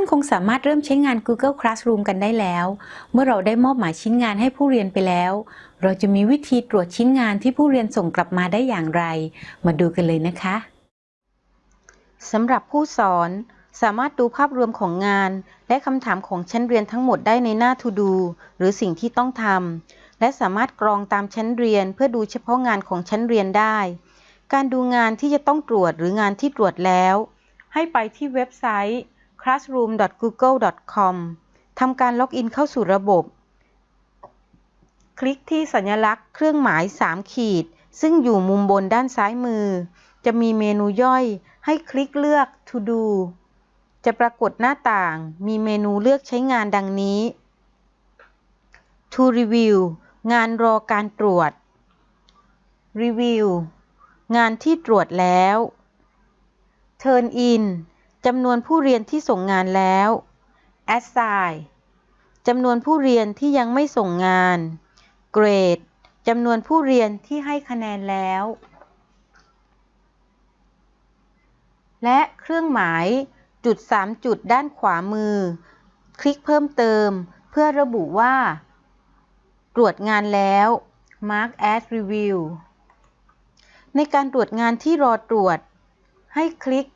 านคงสามารถเริ่มใช้งาน Google Classroom กันได้แล้ว เมื่อเราได้มอบหมายชิ้นงานให้ผู้เรียนไปแล้ว เราจะมีวิธีตรวจชิ้นงานที่ผู้เรียนส่งกลับมาได้อย่างไร มาดูกันเลยนะคะสำหรับผู้สอนสามารถดูภาพรวมของงาน และคำถามของชั้นเรียนทั้งหมดได้ในหน้า To Do หรือสิ่งที่ต้องทำ และสามารถกรองตามชั้นเรียน เพื่อดูเฉพาะงานของชั้นเรียนได้ การดูงานที่จะต้องตรวจหรืองานที่ตรวจแล้ว ให้ไปที่เว็บไซต์ classroom.google.com ทำการล็อกอินเข้าสู่ระบบ คลิกที่สัญลักษณ์เครื่องหมาย 3 ขีด ซึ่งอยู่มุมบนด้านซ้ายมือ จะมีเมนูย่อยให้คลิกเลือก To Do จะปรากฏหน้าต่าง มีเมนูเลือกใช้งานดังนี้ To Review งานรอการตรวจ Review งานที่ตรวจแล้ว Turn in จำนวนผู้เรียนที่ส่งงานแล้ว Assign จำนวนผู้เรียนที่ยังไม่ส่งงาน Grade จำนวนผู้เรียนที่ให้คะแนนแล้ว และเครื่องหมายจุด 3 จุดด้านขวามือ คลิกเพิ่มเติม เพื่อระบุว่า ตรวจงานแล้ว Mark as Review ในการตรวจงานที่รอตรวจ ให้คลิก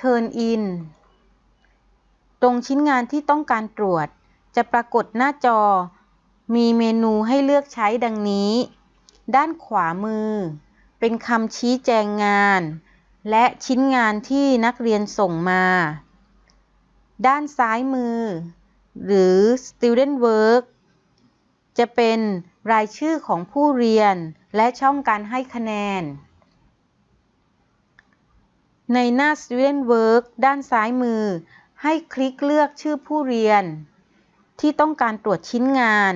Turn in ตรงชิ้นงานที่ต้องการตรวจ จะปรากฏหน้าจอ มีเมนูให้เลือกใช้ดังนี้ ด้านขวามือ เป็นคำชี้แจงงาน และชิ้นงานที่นักเรียนส่งมา ด้านซ้ายมือ หรือ Student Work จะเป็นรายชื่อของผู้เรียนและช่องการให้คะแนน ในหน้า Student Work ด้านซ้ายมือ ให้คลิกเลือกชื่อผู้เรียน ที่ต้องการตรวจชิ้นงาน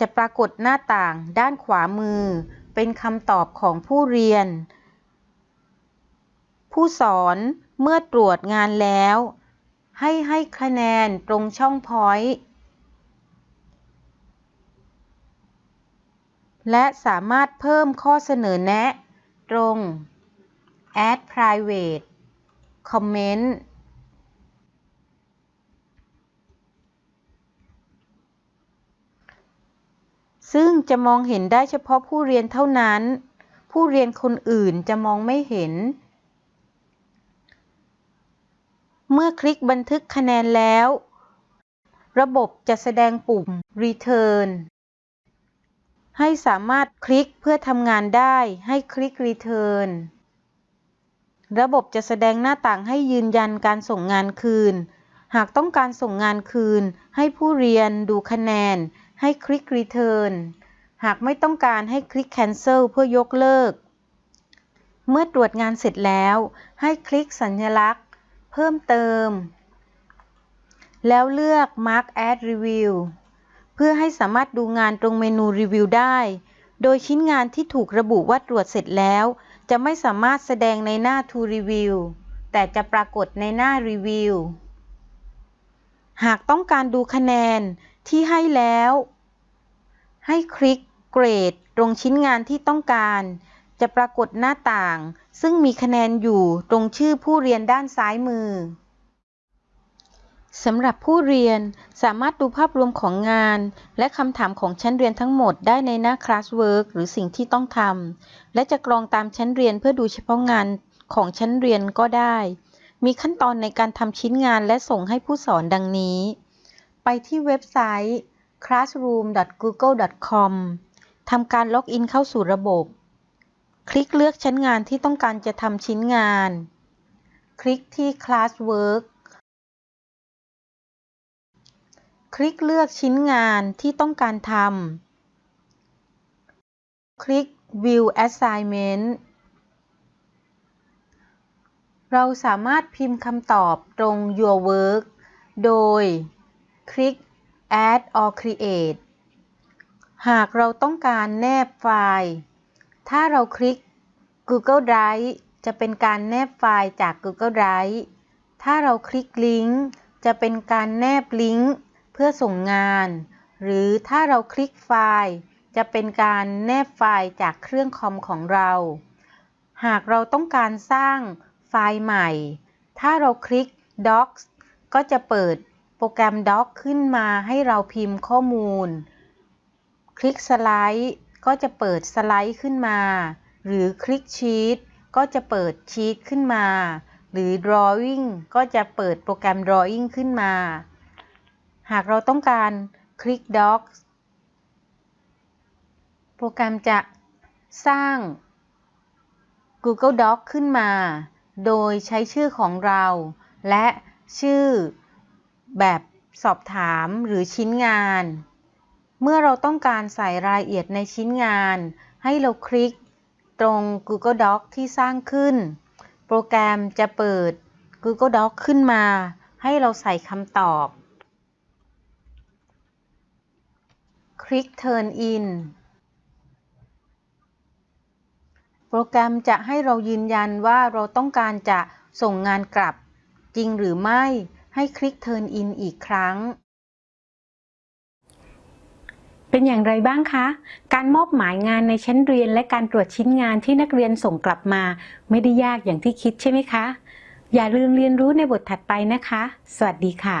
จะปรากฏหน้าต่างด้านขวามือ เป็นคำตอบของผู้เรียน ผู้สอนเมื่อตรวจงานแล้ว ให้ให้คะแนนตรงช่องพอยต์และสามารถเพิ่มข้อเสนอแนะ ตรง add private comment ซึ่งจะมองเห็นได้เฉพาะผู้เรียนเท่านั้น ผู้เรียนคนอื่นจะมองไม่เห็น เมื่อคลิกบันทึกคะแนนแล้ว ระบบจะแสดงปุ่ม Return ให้สามารถคลิกเพื่อทำงานได้ให้คลิก Return ระบบจะแสดงหน้าต่างให้ยืนยันการส่งงานคืน หากต้องการส่งงานคืน ให้ผู้เรียนดูคะแนน ให้คลิก Return หากไม่ต้องการให้คลิก Cancel เพื่อยกเลิก เมื่อตรวจงานเสร็จแล้ว ให้คลิกสัญลักษณ์ เพิ่มเติม แล้วเลือก Mark as Review เพื่อให้สามารถดูงานตรงเมนูรีวิวได้ โดยชิ้นงานที่ถูกระบุว่าตรวจเสร็จแล้ว จะไม่สามารถแสดงในหน้า To Review แต่จะปรากฏในหน้ารีวิวหากต้องการดูคะแนนที่ให้แล้ว ให้คลิกเกรดตรงชิ้นงานที่ต้องการ จะปรากฏหน้าต่าง ซึ่งมีคะแนนอยู่ตรงชื่อผู้เรียนด้านซ้ายมือ สำหรับผู้เรียนสามารถดูภาพรวมของงาน และคำถามของชั้นเรียนทั้งหมดได้ในหน้า Classwork หรือสิ่งที่ต้องทำ และจะกรองตามชั้นเรียนเพื่อดูเฉพาะงานของชั้นเรียนก็ได้ มีขั้นตอนในการทำชิ้นงานและส่งให้ผู้สอนดังนี้ ไปที่เว็บไซต์ classroom.google.com ทำการล็อกอินเข้าสู่ระบบ คลิกเลือกชั้นงานที่ต้องการจะทำชิ้นงาน คลิกที่ Classwork คลิกเลือกชิ้นงานที่ต้องการทำ คลิก View Assignment เราสามารถพิมพ์คำตอบตรง Your Work โดย คลิก Add or Create หากเราต้องการแนบไฟล์ ถ้าเราคลิก Google Drive จะเป็นการแนบไฟล์จาก Google Drive ถ้าเราคลิกลิงก์จะเป็นการแนบลิงก์ เพื่อส่งงาน หรือถ้าเราคลิกไฟล์ จะเป็นการแนบไฟล์จากเครื่องคอมของเรา หากเราต้องการสร้างไฟล์ใหม่ ถ้าเราคลิก Docs ก็จะเปิดโปรแกรม Doc ขึ้นมาให้เราพิมพ์ข้อมูล คลิกสไลด์ก็จะเปิดสไลด์ขึ้นมา หรือคลิกชีตก็จะเปิดชีตขึ้นมา หรือ Drawing ก็จะเปิดโปรแกรม Drawing ขึ้นมา หากเราต้องการคลิก Docs โปรแกรมจะสร้าง Google Doc ขึ้นมา โดยใช้ชื่อของเรา และชื่อแบบสอบถามหรือชิ้นงาน เมื่อเราต้องการใส่รายละเอียดในชิ้นงาน ให้เราคลิกตรง Google Doc ที่สร้างขึ้น โปรแกรมจะเปิด Google Doc ขึ้นมา ให้เราใส่คำตอบ คลิก Turn in โปรแกรมจะให้เรายืนยันว่าเราต้องการจะส่งงานกลับ จริงหรือไม่ให้คลิก Turn in อีกครั้ง เป็นอย่างไรบ้างคะ การมอบหมายงานในชั้นเรียนและการตรวจชิ้นงานที่นักเรียนส่งกลับมา ไม่ได้ยากอย่างที่คิดใช่ไหมคะ อย่าลืมเรียนรู้ในบทถัดไปนะคะ สวัสดีค่ะ